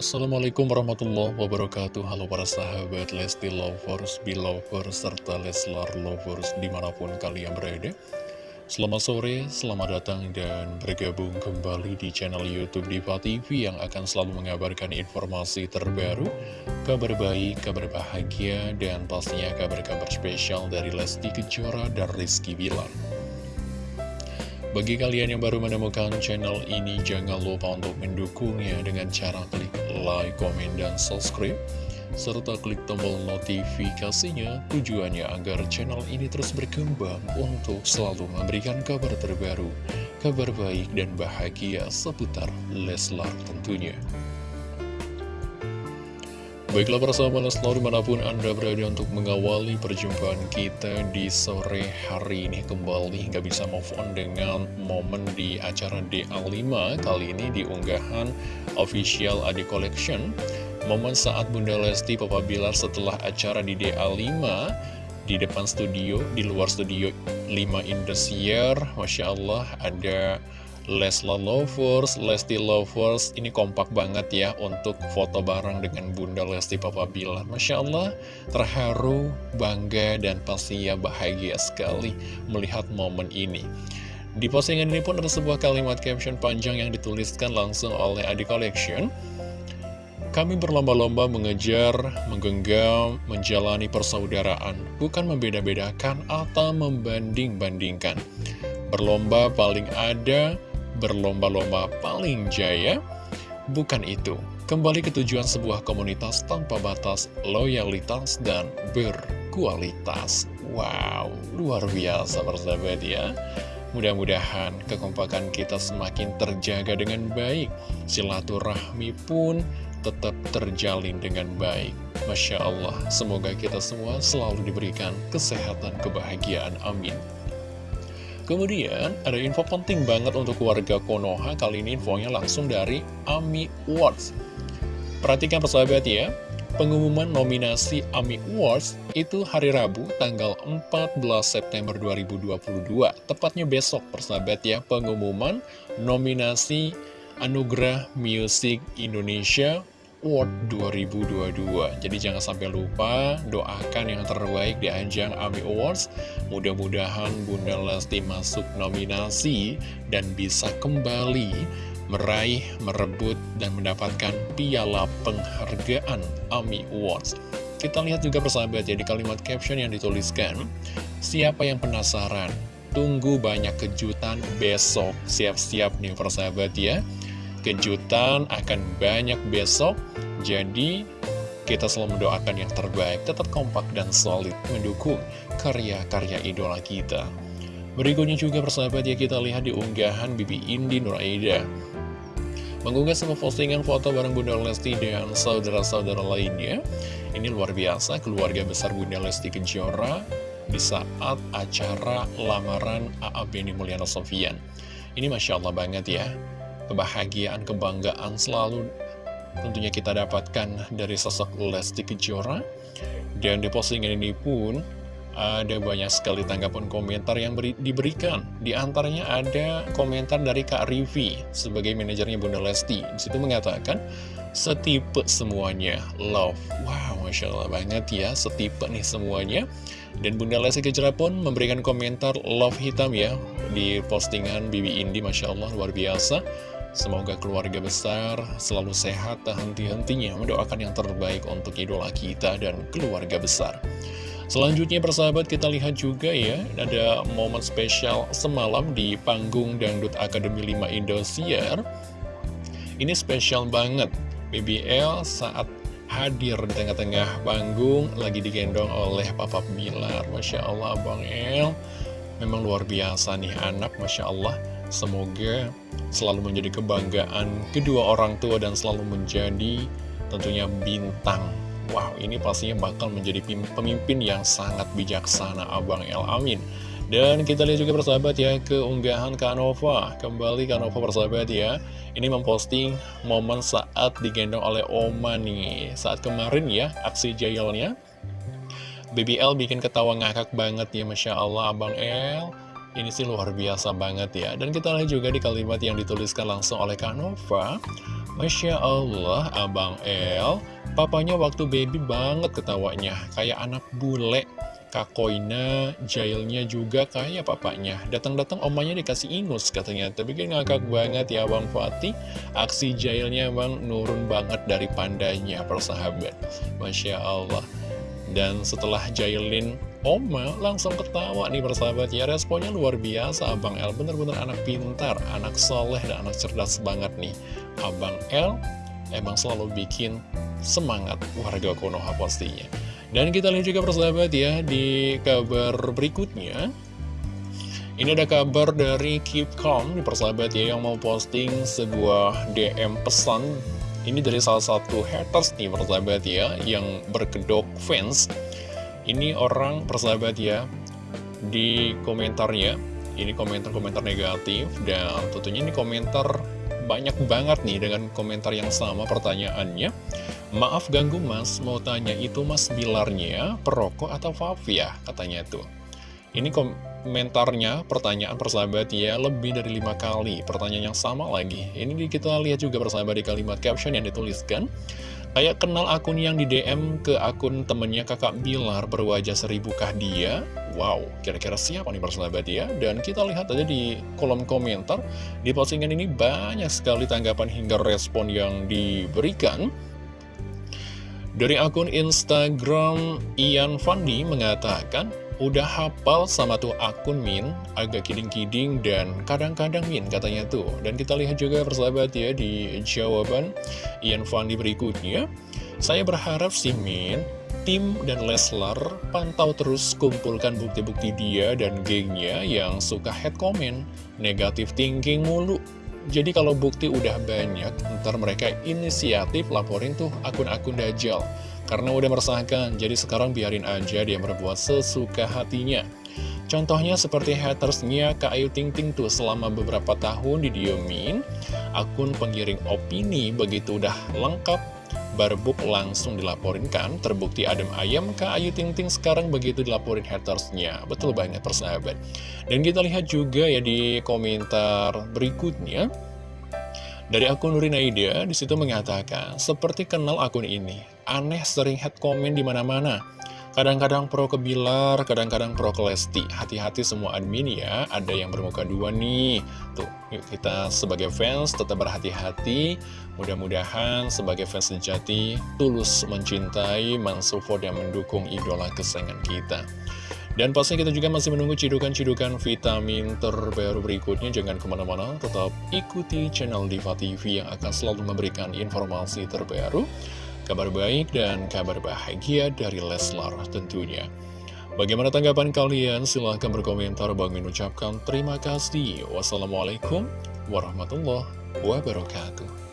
Assalamualaikum warahmatullahi wabarakatuh. Halo para sahabat Lesti Lovers, Belovers, serta Leslar Lovers di mana pun kalian berada. Selamat sore, selamat datang dan bergabung kembali di channel Youtube Diva TV Yang akan selalu mengabarkan informasi terbaru Kabar baik, kabar bahagia, dan pastinya kabar-kabar spesial dari Lesti Kejora dan Rizky Bilar bagi kalian yang baru menemukan channel ini, jangan lupa untuk mendukungnya dengan cara klik like, komen, dan subscribe. Serta klik tombol notifikasinya tujuannya agar channel ini terus berkembang untuk selalu memberikan kabar terbaru, kabar baik dan bahagia seputar Leslar tentunya. Baiklah para sahabat selalu di mana pun Anda berada untuk mengawali perjumpaan kita di sore hari ini kembali Nggak bisa move on dengan momen di acara DA5 Kali ini di unggahan official Adi Collection. Momen saat Bunda Lesti Papa Bilar setelah acara di DA5 Di depan studio, di luar studio 5 Indosiar. Masya Allah ada Lesla Lovers, Lesti Lovers Ini kompak banget ya untuk foto bareng dengan Bunda Lesti Papa Bilar. Masya Allah, terharu, bangga, dan pasti ya bahagia sekali melihat momen ini. Di postingan ini pun ada sebuah kalimat caption panjang yang dituliskan langsung oleh Adi Collection. Kami berlomba-lomba mengejar, menggenggam, menjalani persaudaraan, bukan membeda-bedakan atau membanding-bandingkan. Berlomba paling ada, berlomba-lomba paling jaya? Bukan itu. Kembali ke tujuan sebuah komunitas tanpa batas, loyalitas, dan berkualitas. Wow, luar biasa persahabat ya. Mudah-mudahan kekompakan kita semakin terjaga dengan baik. Silaturahmi pun tetap terjalin dengan baik. Masya Allah, semoga kita semua selalu diberikan kesehatan, kebahagiaan. Amin. Kemudian ada info penting banget untuk warga Konoha. Kali ini infonya langsung dari AMI Awards. Perhatikan persahabat ya. Pengumuman nominasi AMI Awards itu hari Rabu tanggal 14 September 2022 Tepatnya besok persahabat ya Pengumuman nominasi Anugerah Music Indonesia Award 2022 Jadi jangan sampai lupa doakan yang terbaik di ajang AMI Awards. Mudah-mudahan Bunda Lesti masuk nominasi dan bisa kembali meraih, merebut, dan mendapatkan piala penghargaan AMI Awards. Kita lihat juga persahabat ya di kalimat caption yang dituliskan Siapa yang penasaran? Tunggu banyak kejutan besok. Siap-siap nih persahabat ya kejutan akan banyak besok Jadi kita selalu mendoakan yang terbaik Tetap kompak dan solid mendukung karya-karya idola kita. Berikutnya juga persahabat ya kita lihat di unggahan Bibi Indi Nuraida. Mengunggah sebuah postingan foto bareng Bunda Lesti dan saudara-saudara lainnya. Ini luar biasa keluarga besar Bunda Lesti Kejora Di saat acara lamaran A.A. Beni Mulyana Sofian. Ini Masya Allah banget ya kebahagiaan, kebanggaan selalu tentunya kita dapatkan dari sosok Lesti Kejora. Dan di postingan ini pun ada banyak sekali tanggapan komentar yang beri, diberikan. Di antaranya ada komentar dari Kak Rivi sebagai manajernya Bunda Lesti. Di situ mengatakan, setipe semuanya, love. Wow, Masya Allah banget ya, setipe nih semuanya. Dan Bunda Lesti Kejora pun memberikan komentar love hitam ya di postingan Bibi Indi, Masya Allah, luar biasa. Semoga keluarga besar selalu sehat tak henti-hentinya mendoakan yang terbaik untuk idola kita dan keluarga besar. Selanjutnya persahabat kita lihat juga ya ada momen spesial semalam di panggung Dangdut Akademi 5 Indosiar. Ini spesial banget BBL saat hadir di tengah-tengah panggung lagi digendong oleh Papa Bilar. Masya Allah Bang El memang luar biasa nih anak Masya Allah. Semoga selalu menjadi kebanggaan kedua orang tua dan selalu menjadi tentunya bintang. Wow, ini pastinya bakal menjadi pemimpin yang sangat bijaksana Abang El Amin. Dan kita lihat juga persahabat ya keunggahan Kanova Kembali Kanova persahabat ya. Ini memposting momen saat digendong oleh Oma nih. Saat kemarin ya aksi jailnya BBL bikin ketawa ngakak banget ya Masya Allah Abang El Ini sih luar biasa banget ya. Dan kita lihat juga di kalimat yang dituliskan langsung oleh Kak Nova. Masya Allah, Abang El. Papanya waktu baby banget ketawanya. Kayak anak bule. Kak Koina, jailnya juga kayak papanya. Datang-datang omanya dikasih ingus katanya. Tapi kan ngakak banget ya Bang Fatih. Aksi jailnya bang nurun banget dari pandanya persahabat. Masya Allah. Dan setelah jailin Oma langsung ketawa nih persahabat ya. Responnya luar biasa. Abang El bener-bener anak pintar Anak soleh dan anak cerdas banget nih. Abang El emang selalu bikin semangat warga Konoha pastinya. Dan kita lihat juga persahabat ya Di kabar berikutnya. Ini ada kabar dari Keep Calm di persahabat ya yang mau posting sebuah DM pesan. Ini dari salah satu haters nih persahabat ya yang berkedok fans ini orang persahabat ya Di komentarnya Ini komentar-komentar negatif Dan tentunya ini komentar banyak banget nih Dengan komentar yang sama pertanyaannya. Maaf ganggu mas. Mau tanya itu mas Bilarnya Perokok atau vape ya Katanya tuh Ini komentarnya Pertanyaan persahabat ya Lebih dari lima kali. Pertanyaan yang sama lagi. Ini kita lihat juga persahabat di kalimat caption yang dituliskan Kayak kenal akun yang di DM ke akun temennya kakak Bilar berwajah seribukah dia? Wow, kira-kira siapa nih persahabat ya? Dan kita lihat aja di kolom komentar, di postingan ini banyak sekali tanggapan hingga respon yang diberikan. Dari akun Instagram Ian Fandi mengatakan, Udah hafal sama tuh akun Min, agak kiding-kiding dan kadang-kadang Min katanya tuh. Dan kita lihat juga persahabat ya di jawaban Ian Fandi berikutnya. Saya berharap si Min, tim dan Leslar pantau terus kumpulkan bukti-bukti dia dan gengnya yang suka head comment, negatif thinking mulu. Jadi kalau bukti udah banyak, ntar mereka inisiatif laporin tuh akun-akun Dajjal. Karena udah meresahkan, jadi sekarang biarin aja dia berbuat sesuka hatinya. Contohnya seperti hatersnya Kak Ayu Ting Ting tuh selama beberapa tahun didiemin, akun pengiring opini begitu udah lengkap, barbuk langsung dilaporin kan, terbukti adem ayam Kak Ayu Ting Ting sekarang begitu dilaporin hatersnya. Betul banget persahabat. Dan kita lihat juga ya di komentar berikutnya, dari akun Nurina Ida, di situ mengatakan, seperti kenal akun ini, aneh sering head comment di mana-mana. Kadang-kadang pro ke Bilar, kadang-kadang pro ke Lesti. Hati-hati semua admin ya, ada yang bermuka dua nih. Tuh, yuk kita sebagai fans tetap berhati-hati. Mudah-mudahan sebagai fans sejati, tulus mencintai, mensupport, dan mendukung idola kesayangan kita. Dan pastinya kita juga masih menunggu cidukan-cidukan vitamin terbaru berikutnya. Jangan ke mana-mana, tetap ikuti channel Diva TV yang akan selalu memberikan informasi terbaru, kabar baik, dan kabar bahagia dari Leslar tentunya. Bagaimana tanggapan kalian? Silahkan berkomentar. Bang mengucapkan terima kasih. Wassalamualaikum warahmatullahi wabarakatuh.